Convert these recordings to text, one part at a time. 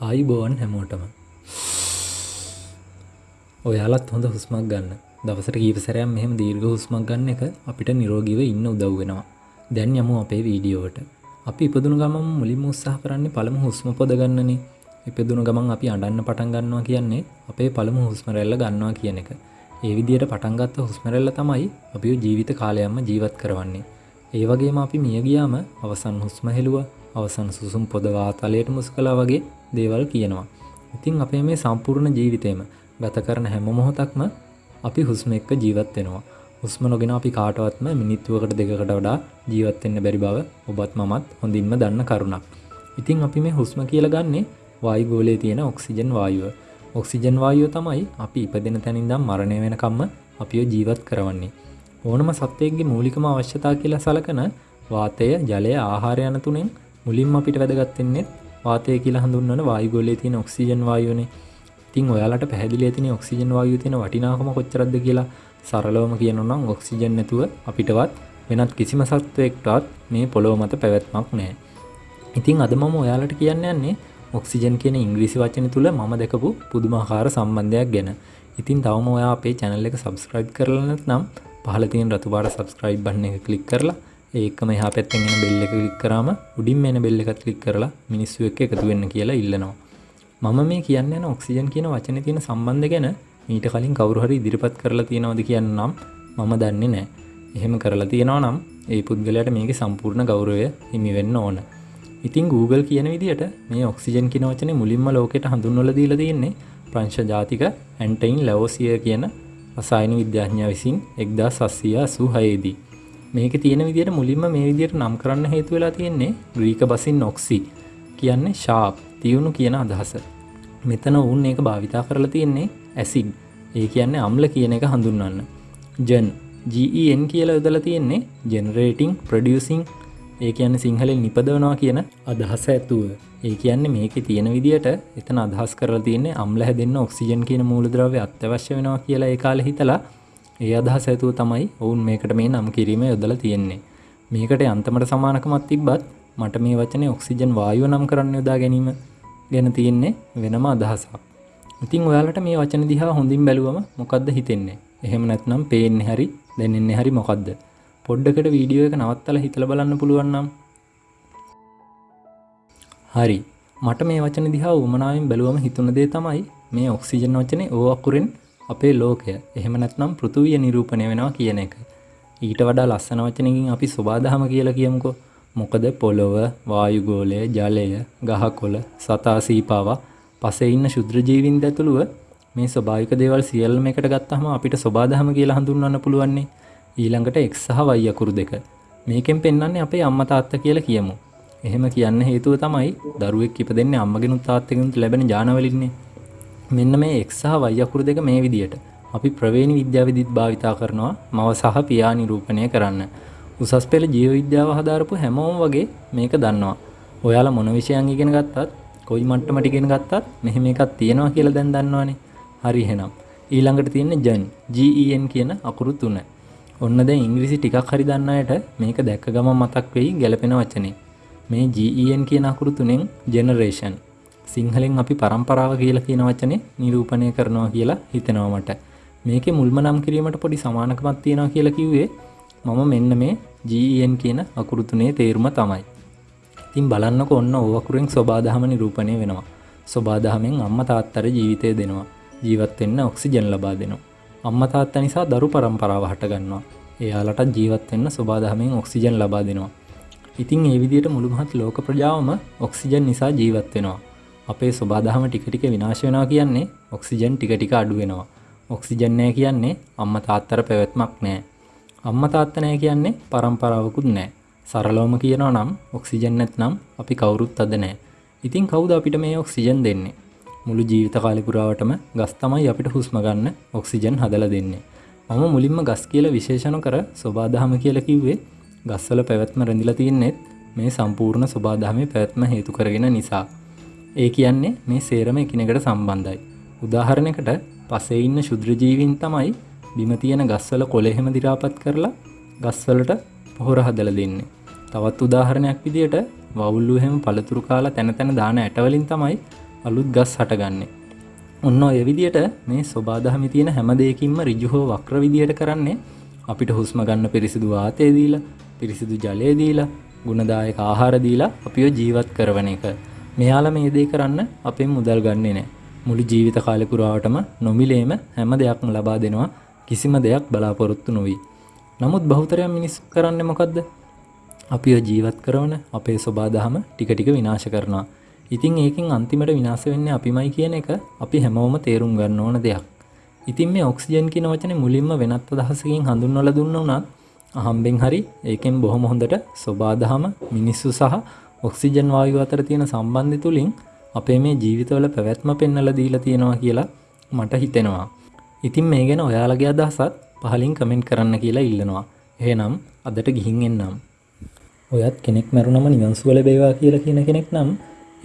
ආයිබෝවන් හැමෝටම. ඔයාලත් හොඳ හුස්මක් ගන්න. දවසට කීපසරයක් මෙහෙම දීර්ඝ හුස්මක් ගන්න එක අපිට නිරෝගීව ඉන්න උදව් වෙනවා. දැන් යමු අපේ වීඩියෝවට අපි ඉපදුණු ගමන් මුලින්ම උත්සාහ කරන්නේ පළමු හුස්ම පොද ගන්නනේ. ඉපදුණු ගමන් අපි අඬන්න පටන් ගන්නවා කියන්නේ අපේ පළමු හුස්ම රැල්ල ගන්නවා කියන එක. ඒ විදිහට පටන් ගත්ත හුස්ම රැල්ල තමයි අපිව ජීවිත කාලයක්ම ජීවත් කරවන්නේ. ඒ වගේම අපි මිය ගියාම අවසන් හුස්ම හෙළුවා අවසන් සුසුම් පොද වාතලයට මුස් කළා වගේ දේවල් කියනවා. ඉතින් අපේ මේ සම්පූර්ණ ජීවිතේම ගත කරන හැම මොහොතක්ම අපි හුස්ම එක්ක ජීවත් වෙනවා. හුස්ම නොගෙන අපි කාටවත්ම මිනිත්තුවකට දෙකකට වඩා ජීවත් වෙන්න බැරි බව ඔබත් මමත් හොඳින්ම දන්න කරුණක්. ඉතින් අපි මේ හුස්ම කියලා ගන්නේ වායු ගෝලයේ තියෙන ඔක්සිජන් වායුව. ඔක්සිජන් වායුව තමයි අපි ඉපදෙන තැනින් ඉඳන් මරණය වෙනකම්ම අපිව ජීවත් කරවන්නේ. ඕනම සත්වයෙක්ගේ මූලිකම අවශ්‍යතා කියලා සලකන වාතය, ජලය, ආහාරය යන තුනෙන් මුලින්ම අපිට වැදගත් වෙන්නේ වාතය කියලා හඳුන්වන වායුගෝලයේ තියෙන ඔක්සිජන් වායුවනේ. ඉතින් ඔයාලට පැහැදිලි ඇතිනේ ඔක්සිජන් වායුවේ තියෙන වටිනාකම කොච්චරද කියලා. සරලවම කියනවා නම් ඔක්සිජන් නැතුව අපිටවත් වෙනත් කිසිම සත්වයකටවත් මේ පොළොව මත පැවැත්මක් නැහැ. ඉතින් අද මම ඔයාලට කියන්න යන්නේ ඔක්සිජන් කියන ඉංග්‍රීසි වචනේ තුල මම දැකපු පුදුමාකාර සම්බන්ධයක් ගැන. ඉතින් තවම ඔයා අපේ channel එක subscribe කරලා නැත්නම් පහළ තියෙන රතු පාට subscribe button එක click කරලා ඒකම එහා පැත්තෙන් එන බෙල් එක ක්ලික් කරාම උඩින්ම එන බෙල් එකත් ක්ලික් කරලා මිනිස්සු එක්ක එකතු වෙන්න කියලා ඉල්ලනවා. මම මේ කියන්න යන ඔක්සිජන් කියන වචනේ තියෙන සම්බන්ධ ගැන මීට කලින් කවුරු හරි ඉදිරිපත් කරලා තියෙනවද කියන්නම් මම දන්නේ නැහැ. එහෙම කරලා තියෙනවා නම් ඒ පුද්ගලයාට මේකේ සම්පූර්ණ ගෞරවය හිමි වෙන්න ඕන. ඉතින් Google කියන විදිහට මේ ඔක්සිජන් කියන වචනේ මුලින්ම ලෝකෙට හඳුන්වලා දීලා තියෙන්නේ ප්‍රංශ ජාතික ඇන්ටයින් ලැවෝසිය කියන රසායන විද්‍යාඥයා විසින් 1886 දී. මේක තියෙන විදිහට මුලින්ම මේ විදිහට නම් කරන්න හේතු වෙලා තියෙන්නේ ග්‍රීක බසින් ඔක්සි කියන්නේ ෂාප් තියුණු කියන අදහස. මෙතන වුන් ඒක භාවිතා කරලා තියෙන්නේ ඇසිඩ්. ඒ කියන්නේ අම්ල කියන එක හඳුන්වන්න. ජන් GEN කියලා යොදලා තියෙන්නේ generating producing ඒ කියන්නේ සිංහලෙන් නිපදවනවා කියන අදහස ඇතුව. ඒ කියන්නේ මේකේ තියෙන විදිහට එතන අදහස් කරලා තියෙන්නේ අම්ල හැදෙන්න ඔක්සිජන් කියන මූලද්‍රව්‍ය අත්‍යවශ්‍ය වෙනවා කියලා ඒ කාලේ හිතලා ඒ අදහස ඇතුව තමයි ඔවුන් මේකට මේ නම් කිරීම යොදලා තියෙන්නේ. මේකට යන්තමට සමානකමක් තිබ්බත් මට මේ වචනේ ඔක්සිජන් වායුව නම් කරන්න යොදා ගැනීම ගැන තියෙන්නේ වෙනම අදහසක්. ඉතින් ඔයාලට මේ වචන දිහා හොඳින් බැලුවම මොකද්ද හිතෙන්නේ? එහෙම නැත්නම් පේන්නේ හරි දැනෙන්නේ හරි මොකද්ද? පොඩ්ඩකට වීඩියෝ එක නවත්තලා හිතලා බලන්න පුළුවන් නම් හරි මට මේ වචන දිහා උමනාවෙන් බැලුවම හිතුන දේ තමයි මේ ඔක්සිජන් වචනේ ඕ අකුරෙන් අපේ ලෝකය එහෙම නැත්නම් පෘථුවිය නිරූපණය වෙනවා කියන එක. ඊට වඩා ලස්සන වචනකින් අපි සබාදහම කියලා කියමුකෝ. මොකද පොළොව, වායුගෝලය, ජලය, ගහකොළ, සතා සීපාවා පසේ ඉන්න ශුද්‍ර ජීවින් ඇතුළුව මේ ස්වභාවික දේවල් සියල්ලම එකට ගත්තහම අපිට සබාදහම කියලා හඳුන්වන්න පුළුවන්නේ. ඊළඟට x සහ y අකුරු දෙක. මේකෙන් පෙන්වන්නේ අපේ අම්මා තාත්තා කියලා කියමු. එහෙම කියන්න හේතුව තමයි දරුවෙක් ඉපදෙන්නේ අම්මගෙනුත් තාත්තගෙනුත් ලැබෙන ඥානවලින්නේ. මෙන්න මේ එක් සහ y අකුරු දෙක මේ විදියට අපි ප්‍රවේණි විද්‍යාවේදීත් භාවිතා කරනවා මව සහ පියා නිරූපණය කරන්න. උසස් පෙළ ජීව විද්‍යාව හදාරපු හැමෝම වගේ මේක දන්නවා. ඔයාලා මොන විෂයන් ඉගෙන ගත්තත් කොයි මට්ටමට ඉගෙන ගත්තත් මෙහෙම එකක් තියෙනවා කියලා දැන් දන්නවනේ. හරි එහෙනම් ඊළඟට තියෙන්නේ ජන් GEN කියන අකුරු තුන. ඔන්න දැන් ඉංග්‍රීසි ටිකක් හරි දන්න අයට මේක දැක්ක ගමන් මතක් වෙයි ගැලපෙන වචනේ. මේ GEN කියන අකුරු තුනෙන් generation සිංහලෙන් අපි පරම්පරාව කියලා කියන වචනේ නිරූපණය කරනවා කියලා හිතෙනවා මට. මේකේ මුල්ම නම් කිරීමට පොඩි සමානකමක් තියෙනවා කියලා කිව්වේ මම මෙන්න මේ GEN කියන අකුරු තුනේ තේරුම තමයි. ඉතින් බලන්නකො ඔන්න ඕ අකුරෙන් සබාදහම නිරූපණය වෙනවා. සබාදහමෙන් අම්මා තාත්තට ජීවිතය දෙනවා. ජීවත් වෙන්න ඔක්සිජන් ලබා දෙනවා. අම්මා තාත්තා නිසා දරු පරම්පරාව හට ගන්නවා. එයාලට ජීවත් වෙන්න සබාදහමෙන් ඔක්සිජන් ලබා දෙනවා. ඉතින් ඒ විදිහට මුළු මහත් ලෝක ප්‍රජාවම ඔක්සිජන් නිසා ජීවත් වෙනවා. අපේ ස්වබාදහම ටික ටික විනාශ වෙනවා කියන්නේ ඔක්සිජන් ටික ටික අඩු වෙනවා. ඔක්සිජන් නැහැ කියන්නේ අම්මා තාත්තර පැවැත්මක් නැහැ. අම්මා තාත්තා නැහැ කියන්නේ පරම්පරාවකුත් නැහැ. සරලවම කියනවා නම් ඔක්සිජන් නැත්නම් අපි කවුරුත් අද නැහැ. ඉතින් කවුද අපිට මේ ඔක්සිජන් දෙන්නේ? මුළු ජීවිත කාලේ පුරාවටම ගස් තමයි අපිට හුස්ම ගන්න ඔක්සිජන් හදලා දෙන්නේ. මම මුලින්ම ගස් කියලා විශේෂණ කර සබාදහම කියලා කිව්වේ ගස්වල පැවැත්ම රැඳිලා තියන්නේත් මේ සම්පූර්ණ සබාදහමේ පැවැත්ම හේතු කරගෙන නිසා. ඒ කියන්නේ මේ සේරම එකිනෙකට සම්බන්ධයි. උදාහරණයකට පසේ ඉන්න ශුද්‍රජීවින් තමයි බිම තියෙන ගස්වල කොළෙහෙම දිරාපත් කරලා ගස්වලට පොහොර හදලා දෙන්නේ. තවත් උදාහරණයක් විදියට වවුල්ලු එහෙම පළතුරු කාලා තැන තැන දාන ඇටවලින් තමයි අලුත් ගස් හටගන්නේ. ඔන්න ඔය විදියට මේ ස්වබාදහමි තියෙන හැම දෙයකින්ම ඍජු හෝ වක්‍ර විදියට කරන්නේ අපිට හුස්ම ගන්න පිරිසිදු වාතය දීලා, පිරිසිදු ජලය දීලා, ගුණදායක ආහාර දීලා අපිව ජීවත් කරවන එක. මෙයාලා මේ දේ කරන්න අපෙන් මුදල් ගන්නෙ නෑ. මුළු ජීවිත කාලෙ පුරාවටම නොමිලේම හැම දෙයක්ම ලබා දෙනවා කිසිම දෙයක් බලාපොරොත්තු නොවි. නමුත් බහුතරයක් මිනිස්සු කරන්නේ මොකද්ද? අපිව ජීවත් කරන අපේ සබාදහම ටික ටික විනාශ කරනවා. ඉතින් ඒකෙන් අන්තිමට විනාශ වෙන්නේ අපිමයි කියන එක අපි හැමෝම තේරුම් ගන්න ඕන දෙයක්. ඉතින් මේ ඔක්සිජන් කියන වචනේ මුලින්ම වෙනත් අදහසකින් හඳුන්වලා දුන්න උනත් අහම්බෙන් හරි ඒකෙන් බොහොම හොඳට සබාදහම මිනිස්සු සහ ඔක්සිජන් වායුව අතර තියෙන සම්බන්ධය තුලින් අපේ මේ ජීවිතවල පැවැත්ම පෙන්වලා දීලා තියෙනවා කියලා මට හිතෙනවා. ඉතින් මේ ගැන ඔයාලගේ අදහසත් පහලින් කමෙන්ට් කරන්න කියලා ඉල්ලනවා. එහෙනම් අදට ගිහින් එන්නම්. ඔයත් කෙනෙක් මැරුණම නිවන් සුව ලැබේවා කියලා කියන කෙනෙක් නම්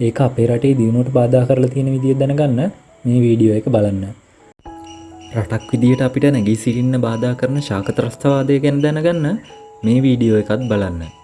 ඒක අපේ රටේ දියුණුවට බාධා කරලා තියෙන විදිය දැනගන්න මේ වීඩියෝ එක බලන්න. රටක් විදියට අපිට නැගී සිටින්න බාධා කරන ශාක ත්‍රස්තවාදය ගැන දැනගන්න මේ වීඩියෝ එකත් බලන්න.